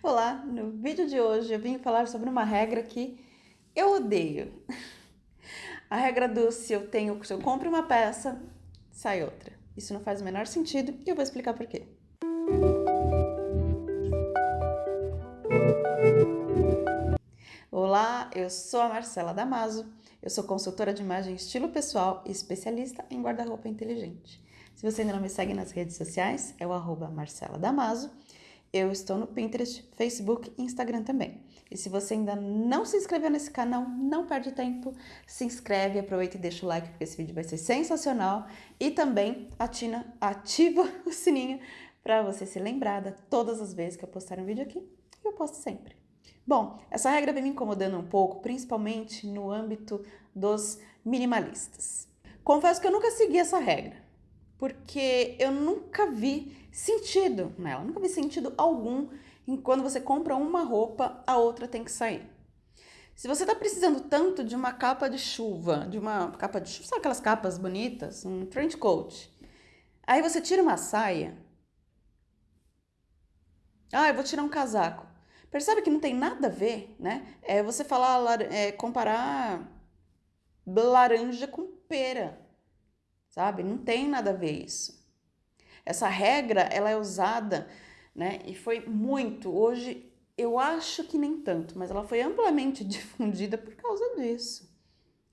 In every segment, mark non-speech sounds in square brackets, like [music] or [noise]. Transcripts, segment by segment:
Olá, no vídeo de hoje eu vim falar sobre uma regra que eu odeio. A regra do se eu tenho, se eu compro uma peça, sai outra. Isso não faz o menor sentido e eu vou explicar por quê. Olá, eu sou a Marcela Damaso, eu sou consultora de imagem estilo pessoal e especialista em guarda-roupa inteligente. Se você ainda não me segue nas redes sociais, é o arroba Marcela Damaso eu estou no Pinterest, Facebook e Instagram também. E se você ainda não se inscreveu nesse canal, não perde tempo, se inscreve, aproveita e deixa o like porque esse vídeo vai ser sensacional. E também atina, ativa [laughs] o sininho para você ser lembrada todas as vezes que eu postar um vídeo aqui. Eu posto sempre. Bom, essa regra vem me incomodando um pouco, principalmente no âmbito dos minimalistas. Confesso que eu nunca segui essa regra porque eu nunca vi sentido nela, nunca vi sentido algum em quando você compra uma roupa, a outra tem que sair. Se você está precisando tanto de uma capa de chuva, de uma capa de chuva, sabe aquelas capas bonitas, um trench coat, aí você tira uma saia, ah, eu vou tirar um casaco. Percebe que não tem nada a ver, né? É você falar, é, comparar laranja com pera sabe? Não tem nada a ver isso. Essa regra, ela é usada, né? E foi muito, hoje eu acho que nem tanto, mas ela foi amplamente [laughs] difundida por causa disso.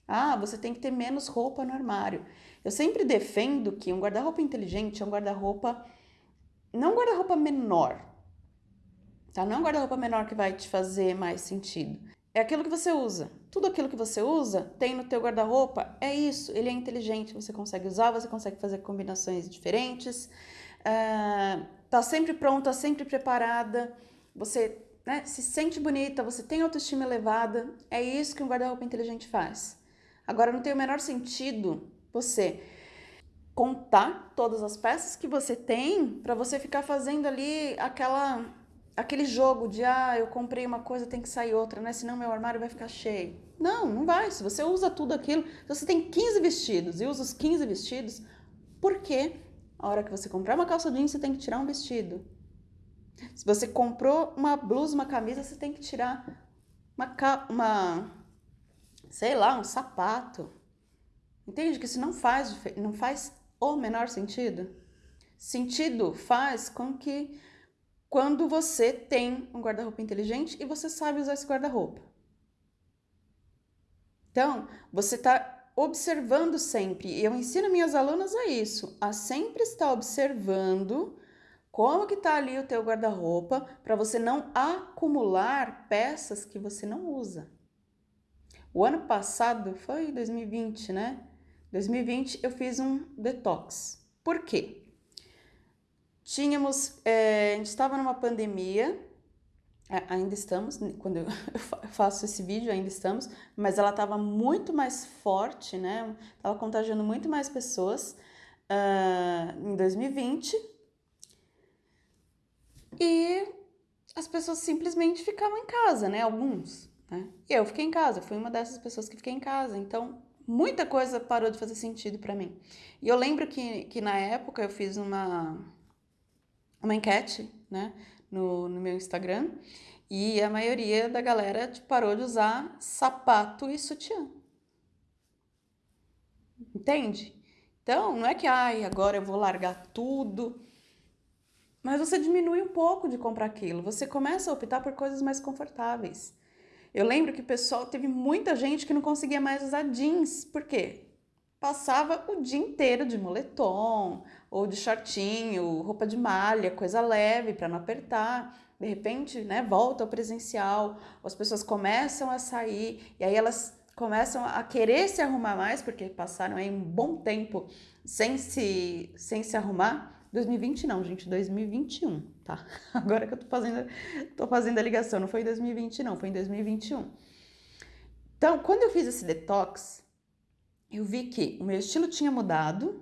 Ah, você tem que ter menos roupa no armário. Eu sempre defendo que um guarda-roupa inteligente é um guarda-roupa, não um guarda-roupa menor, tá? Não é um guarda-roupa menor que vai te fazer mais sentido é aquilo que você usa. Tudo aquilo que você usa tem no teu guarda-roupa, é isso, ele é inteligente, você consegue usar, você consegue fazer combinações diferentes, uh, tá sempre pronta, sempre preparada, você né, se sente bonita, você tem autoestima elevada, é isso que um guarda-roupa inteligente faz. Agora, não tem o menor sentido você contar todas as peças que você tem para você ficar fazendo ali aquela aquele jogo de, ah, eu comprei uma coisa, tem que sair outra, né? Senão meu armário vai ficar cheio. Não, não vai. Se você usa tudo aquilo, se você tem 15 vestidos e usa os 15 vestidos, por que a hora que você comprar uma calça jeans, você tem que tirar um vestido? Se você comprou uma blusa, uma camisa, você tem que tirar uma, uma sei lá, um sapato. Entende que isso não faz, não faz o menor sentido? Sentido faz com que quando você tem um guarda-roupa inteligente e você sabe usar esse guarda-roupa. Então, você está observando sempre, e eu ensino minhas alunas a isso, a sempre estar observando como que está ali o teu guarda-roupa para você não acumular peças que você não usa. O ano passado, foi 2020, né? 2020 eu fiz um detox. Por quê? Tínhamos, é, a gente estava numa pandemia, ainda estamos, quando [laughs] eu faço esse vídeo ainda estamos, mas ela estava muito mais forte, né? Estava contagiando muito mais pessoas uh, em 2020 e as pessoas simplesmente ficavam em casa, né? Alguns, né? E eu fiquei em casa, fui uma dessas pessoas que fiquei em casa, então muita coisa parou de fazer sentido para mim. E eu lembro que, que na época eu fiz uma uma enquete, né, no, no meu Instagram, e a maioria da galera tipo, parou de usar sapato e sutiã. Entende? Então, não é que, ai, agora eu vou largar tudo. Mas você diminui um pouco de comprar aquilo. Você começa a optar por coisas mais confortáveis. Eu lembro que o pessoal teve muita gente que não conseguia mais usar jeans. Por quê? Passava o dia inteiro de moletom ou de shortinho, roupa de malha, coisa leve para não apertar. De repente, né, volta ao presencial, as pessoas começam a sair e aí elas começam a querer se arrumar mais porque passaram aí um bom tempo sem se, sem se arrumar. 2020 não, gente, 2021, tá? [laughs] Agora que eu tô fazendo, tô fazendo a ligação, não foi em 2020 não, foi em 2021. Então, quando eu fiz esse detox, eu vi que o meu estilo tinha mudado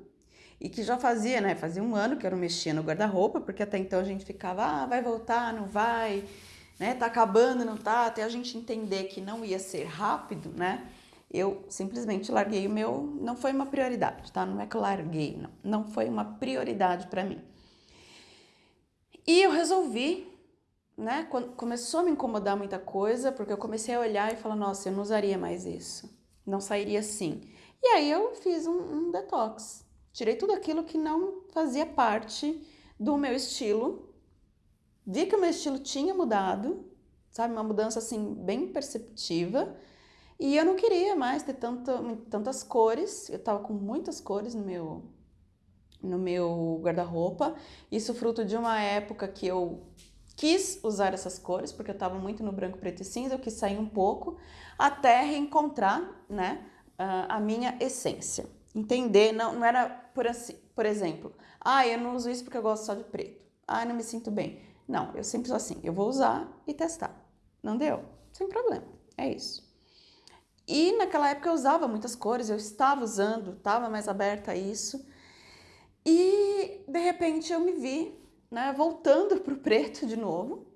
e que já fazia, né, fazia um ano que eu não mexia no guarda-roupa, porque até então a gente ficava, ah, vai voltar, não vai, né, tá acabando, não tá, até a gente entender que não ia ser rápido, né, eu simplesmente larguei o meu, não foi uma prioridade, tá, não é que eu larguei, não, não foi uma prioridade para mim. E eu resolvi né, começou a me incomodar muita coisa, porque eu comecei a olhar e falar, nossa, eu não usaria mais isso. Não sairia assim. E aí eu fiz um, um detox. Tirei tudo aquilo que não fazia parte do meu estilo. Vi que o meu estilo tinha mudado, sabe? Uma mudança assim bem perceptiva. E eu não queria mais ter tantas cores. Eu tava com muitas cores no meu no meu guarda-roupa. Isso fruto de uma época que eu quis usar essas cores, porque eu estava muito no branco, preto e cinza, eu quis sair um pouco, até reencontrar, né, a minha essência. Entender, não, não era por assim, por exemplo, ah, eu não uso isso porque eu gosto só de preto. Ah, não me sinto bem. Não, eu sempre sou assim, eu vou usar e testar. Não deu? Sem problema, é isso. E naquela época eu usava muitas cores, eu estava usando, estava mais aberta a isso. E de repente eu me vi né, voltando para o preto de novo,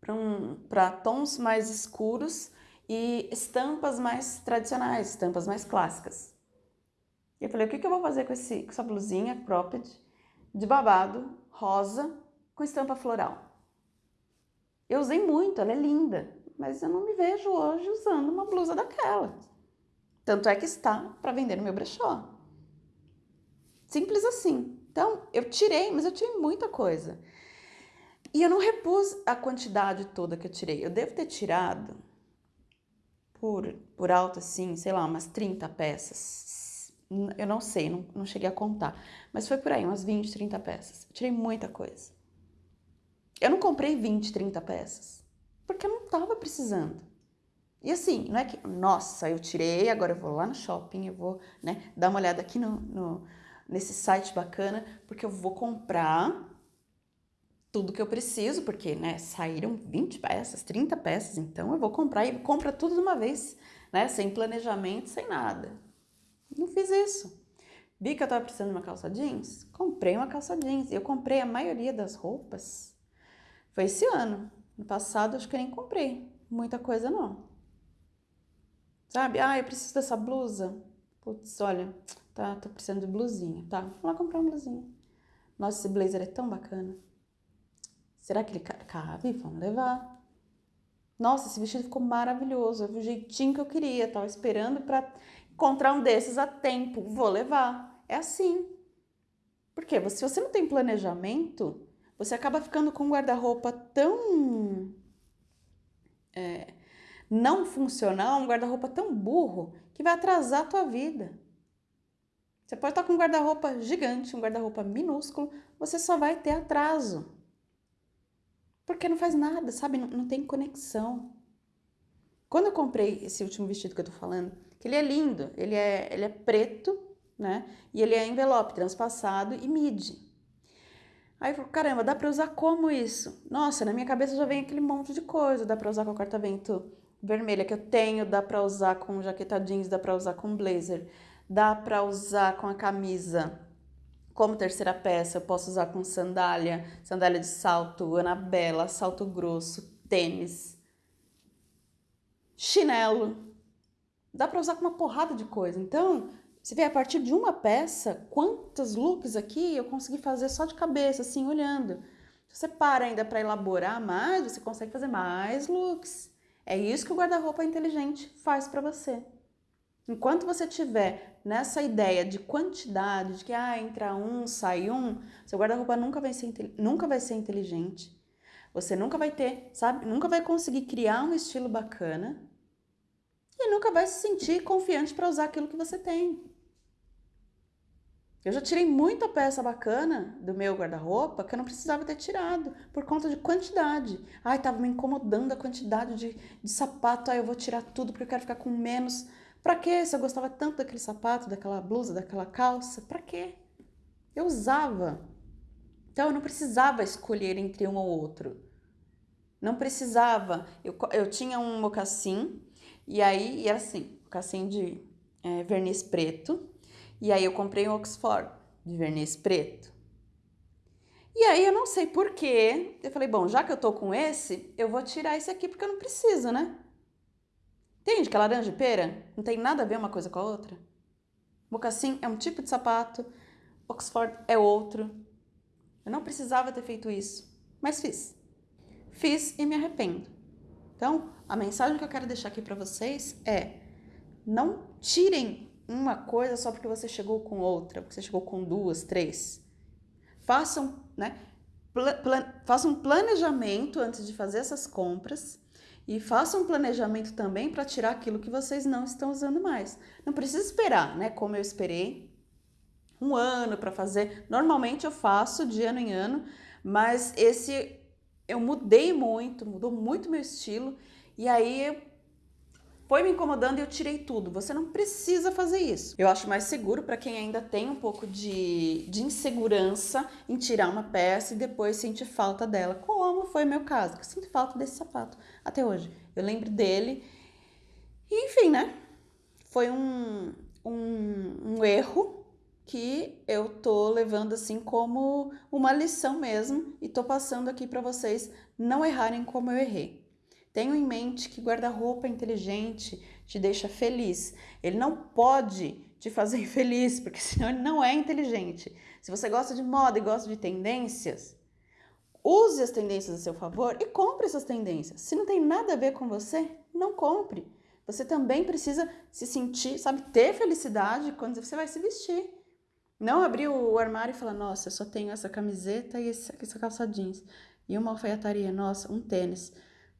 para um, tons mais escuros e estampas mais tradicionais, estampas mais clássicas. E eu falei, o que, que eu vou fazer com, esse, com essa blusinha cropped de babado, rosa, com estampa floral? Eu usei muito, ela é linda, mas eu não me vejo hoje usando uma blusa daquela. Tanto é que está para vender no meu brechó. Simples assim. Então, eu tirei, mas eu tirei muita coisa. E eu não repus a quantidade toda que eu tirei. Eu devo ter tirado por, por alto, assim, sei lá, umas 30 peças. Eu não sei, não, não cheguei a contar. Mas foi por aí, umas 20, 30 peças. Eu tirei muita coisa. Eu não comprei 20, 30 peças. Porque eu não tava precisando. E assim, não é que, nossa, eu tirei, agora eu vou lá no shopping, eu vou, né, dar uma olhada aqui no, no nesse site bacana, porque eu vou comprar tudo que eu preciso, porque, né, saíram 20 peças, 30 peças, então eu vou comprar e compra tudo de uma vez, né, sem planejamento, sem nada. Não fiz isso. Vi que eu tava precisando de uma calça jeans? Comprei uma calça jeans. Eu comprei a maioria das roupas. Foi esse ano. No passado, acho que eu nem comprei. Muita coisa não. Sabe? Ah, eu preciso dessa blusa. Putz, olha, Tá, tô precisando de blusinha. Tá, vou lá comprar uma blusinha. Nossa, esse blazer é tão bacana. Será que ele cabe? Vamos levar. Nossa, esse vestido ficou maravilhoso. É o jeitinho que eu queria. Tava esperando para encontrar um desses a tempo. Vou levar. É assim. Por quê? Se você não tem planejamento, você acaba ficando com um guarda-roupa tão é, não funcional, um guarda-roupa tão burro, que vai atrasar a tua vida. Você pode estar com um guarda-roupa gigante, um guarda-roupa minúsculo, você só vai ter atraso. Porque não faz nada, sabe? Não, não, tem conexão. Quando eu comprei esse último vestido que eu tô falando, que ele é lindo, ele é, ele é preto, né? E ele é envelope, transpassado e midi. Aí eu falei, caramba, dá pra usar como isso? Nossa, na minha cabeça já vem aquele monte de coisa. Dá pra usar com a corta-vento vermelha que eu tenho, dá pra usar com jaqueta jeans, dá pra usar com blazer dá para usar com a camisa como terceira peça, eu posso usar com sandália, sandália de salto, anabela, salto grosso, tênis, chinelo. Dá para usar com uma porrada de coisa. Então, você vê a partir de uma peça, quantos looks aqui eu consegui fazer só de cabeça, assim, olhando. Se você para ainda para elaborar mais, você consegue fazer mais looks. É isso que o guarda-roupa inteligente faz para você. Enquanto você tiver nessa ideia de quantidade, de que ah, entra um, sai um, seu guarda-roupa nunca, vai ser, nunca vai ser inteligente. Você nunca vai ter, sabe? Nunca vai conseguir criar um estilo bacana e nunca vai se sentir confiante para usar aquilo que você tem. Eu já tirei muita peça bacana do meu guarda-roupa que eu não precisava ter tirado, por conta de quantidade. Ai, tava me incomodando a quantidade de, de sapato, ai, eu vou tirar tudo porque eu quero ficar com menos Pra quê? Se eu gostava tanto daquele sapato, daquela blusa, daquela calça, pra quê? Eu usava. Então eu não precisava escolher entre um ou outro. Não precisava. Eu, eu tinha um mocassim, e aí era assim, mocassim de é, verniz preto, e aí eu comprei um Oxford de verniz preto. E aí eu não sei porquê, eu falei, bom, já que eu tô com esse, eu vou tirar esse aqui porque eu não preciso, né? Entende que laranja e pera não tem nada a ver uma coisa com a outra? Mocassim é um tipo de sapato, Oxford é outro. Eu não precisava ter feito isso, mas fiz. fiz e me arrependo. Então, a mensagem que eu quero deixar aqui para vocês é: não tirem uma coisa só porque você chegou com outra, porque você chegou com duas, três. Façam, né? façam um planejamento antes de fazer essas compras e façam um planejamento também para tirar aquilo que vocês não estão usando mais. Não precisa esperar, né? Como eu esperei um ano para fazer. Normalmente eu faço de ano em ano, mas esse eu mudei muito, mudou muito meu estilo e aí foi me incomodando e eu tirei tudo. Você não precisa fazer isso. Eu acho mais seguro para quem ainda tem um pouco de, de insegurança em tirar uma peça e depois sentir falta dela, como foi meu caso, que eu sinto falta desse sapato até hoje. Eu lembro dele e, enfim, né? Foi um, um, um erro que eu tô levando assim como uma lição mesmo e tô passando aqui para vocês não errarem como eu errei. Tenham em mente que guarda-roupa inteligente te deixa feliz. Ele não pode te fazer [laughs] infeliz, porque senão ele não é inteligente. Se você gosta de moda e gosta de tendências, use as tendências a seu favor e compre essas tendências. Se não tem nada a ver com você, não compre. Você também precisa se sentir, sabe, ter felicidade quando você vai se vestir. Não abrir o armário e falar, nossa, eu só tenho essa camiseta e essa calça jeans. E uma alfaiataria, nossa, um tênis.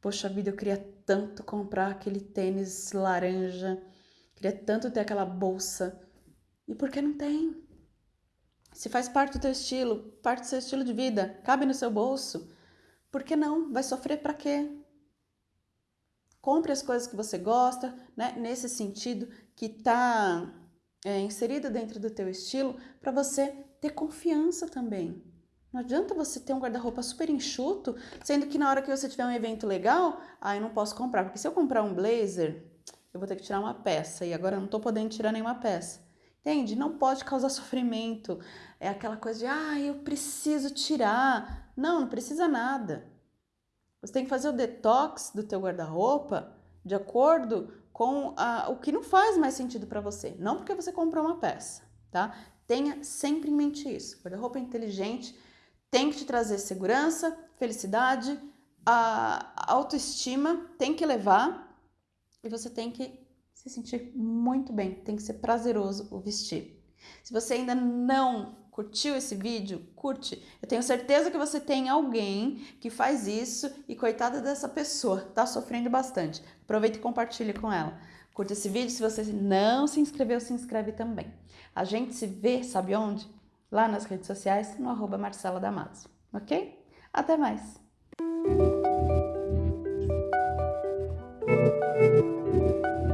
Poxa vida, eu queria tanto comprar aquele tênis laranja, queria tanto ter aquela bolsa. E por que não tem? Se faz parte do teu estilo, parte do seu estilo de vida, cabe no seu bolso, por que não? Vai sofrer para quê? Compre as coisas que você gosta, né? Nesse sentido que tá é, inserido dentro do teu estilo, para você ter confiança também. Não adianta você ter um guarda-roupa super enxuto, sendo que na hora que você tiver um evento legal, ah, eu não posso comprar, porque se eu comprar um blazer, eu vou ter que tirar uma peça e agora eu não tô podendo tirar nenhuma peça. Entende? Não pode causar sofrimento. É aquela coisa de, ah, eu preciso tirar. Não, não precisa nada. Você tem que fazer o detox do teu guarda-roupa de acordo com a, o que não faz mais sentido para você. Não porque você comprou uma peça, tá? Tenha sempre em mente isso. Guarda-roupa inteligente tem que te trazer segurança, felicidade, a autoestima tem que levar e você tem que se sentir muito bem, tem que ser prazeroso o vestir. Se você ainda não curtiu esse vídeo, curte. Eu tenho certeza que você tem alguém que faz isso e coitada dessa pessoa, tá sofrendo bastante. Aproveita e compartilhe com ela. Curta esse vídeo, se você não se inscreveu, se inscreve também. A gente se vê, sabe onde? Lá nas redes sociais, no arroba Marcela Damaso, ok? Até mais!